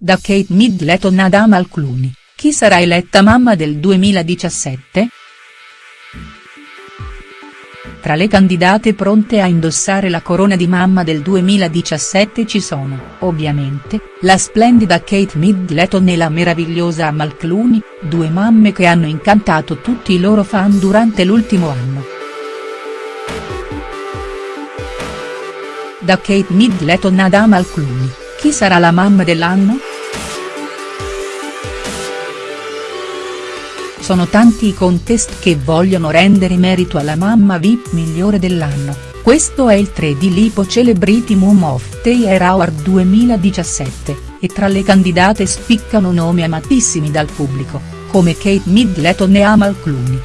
da Kate Middleton ad Amal Clooney, chi sarà eletta mamma del 2017?. Tra le candidate pronte a indossare la corona di mamma del 2017 ci sono, ovviamente, la splendida Kate Middleton e la meravigliosa Amal Clooney, due mamme che hanno incantato tutti i loro fan durante l'ultimo anno. Da Kate Middleton ad Amal Clooney, chi sarà la mamma dell'anno?. Sono tanti i contest che vogliono rendere merito alla mamma VIP migliore dell'anno, questo è il 3 di Lipo Celebrity Mom of the Year Award 2017, e tra le candidate spiccano nomi amatissimi dal pubblico, come Kate Middleton e Amal Clooney.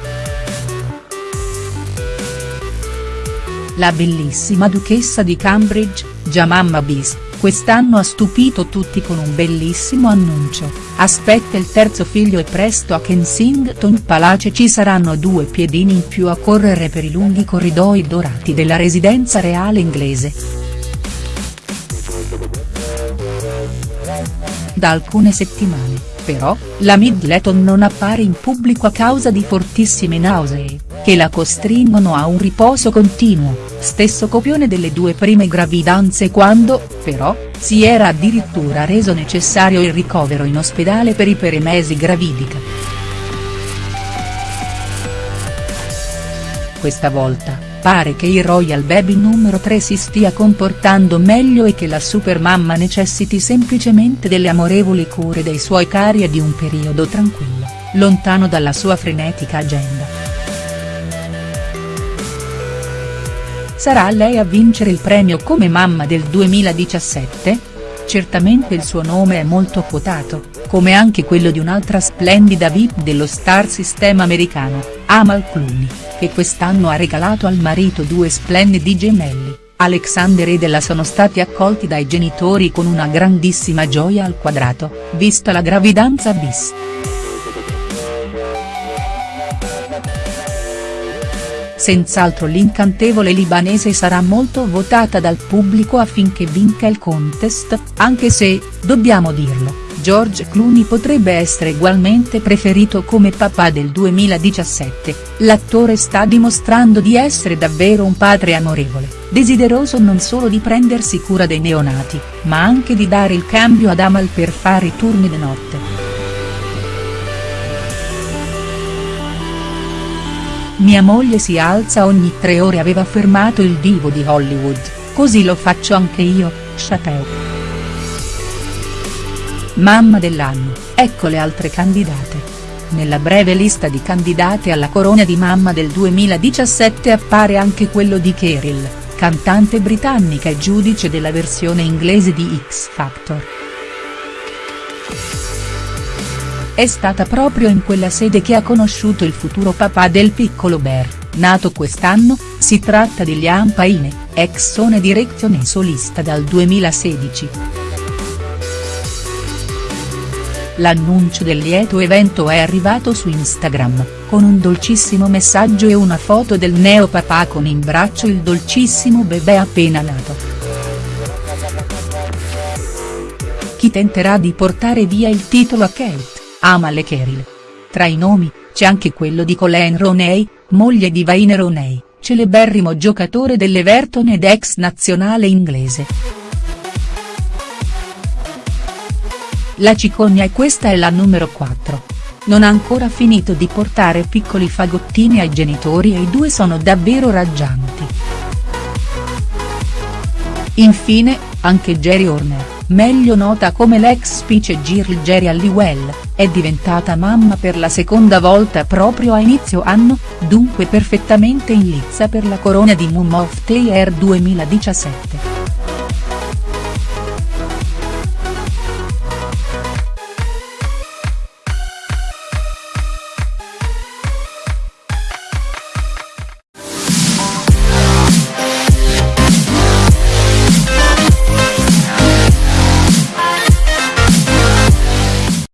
La bellissima duchessa di Cambridge, già mamma bis, quest'anno ha stupito tutti con un bellissimo annuncio, aspetta il terzo figlio e presto a Kensington Palace ci saranno due piedini in più a correre per i lunghi corridoi dorati della residenza reale inglese. Da alcune settimane, però, la Middleton non appare in pubblico a causa di fortissime nausee, che la costringono a un riposo continuo, stesso copione delle due prime gravidanze quando, però, si era addirittura reso necessario il ricovero in ospedale per i peremesi gravidica. Questa volta, pare che il Royal Baby numero 3 si stia comportando meglio e che la supermamma necessiti semplicemente delle amorevoli cure dei suoi cari e di un periodo tranquillo, lontano dalla sua frenetica agenda. Sarà lei a vincere il premio come mamma del 2017? Certamente il suo nome è molto quotato, come anche quello di un'altra splendida VIP dello star system americano, Amal Clooney, che quest'anno ha regalato al marito due splendidi gemelli, Alexander ed Ella sono stati accolti dai genitori con una grandissima gioia al quadrato, vista la gravidanza bis. Senz'altro l'incantevole libanese sarà molto votata dal pubblico affinché vinca il contest, anche se, dobbiamo dirlo, George Clooney potrebbe essere ugualmente preferito come papà del 2017, l'attore sta dimostrando di essere davvero un padre amorevole, desideroso non solo di prendersi cura dei neonati, ma anche di dare il cambio ad Amal per fare i turni di notte. Mia moglie si alza ogni tre ore aveva affermato il divo di Hollywood, così lo faccio anche io, Chateau. Mamma dell'anno, ecco le altre candidate. Nella breve lista di candidate alla corona di mamma del 2017 appare anche quello di Cheryl, cantante britannica e giudice della versione inglese di X Factor. È stata proprio in quella sede che ha conosciuto il futuro papà del piccolo Bear, nato quest'anno, si tratta di Liam Payne, ex Sone Direction e solista dal 2016. L'annuncio del lieto evento è arrivato su Instagram, con un dolcissimo messaggio e una foto del neo papà con in braccio il dolcissimo bebè appena nato. Chi tenterà di portare via il titolo a Kate? Amal e Cheryl. Tra i nomi, c'è anche quello di Colleen Roney, moglie di Wayne Roney, celeberrimo giocatore dell'Everton ed ex nazionale inglese. La cicogna e questa è la numero 4. Non ha ancora finito di portare piccoli fagottini ai genitori e i due sono davvero raggianti. Infine, anche Jerry Horner meglio nota come l'ex Girl Jerry Halliwell, è diventata mamma per la seconda volta proprio a inizio anno, dunque perfettamente in lizza per la corona di Mum of the Year 2017.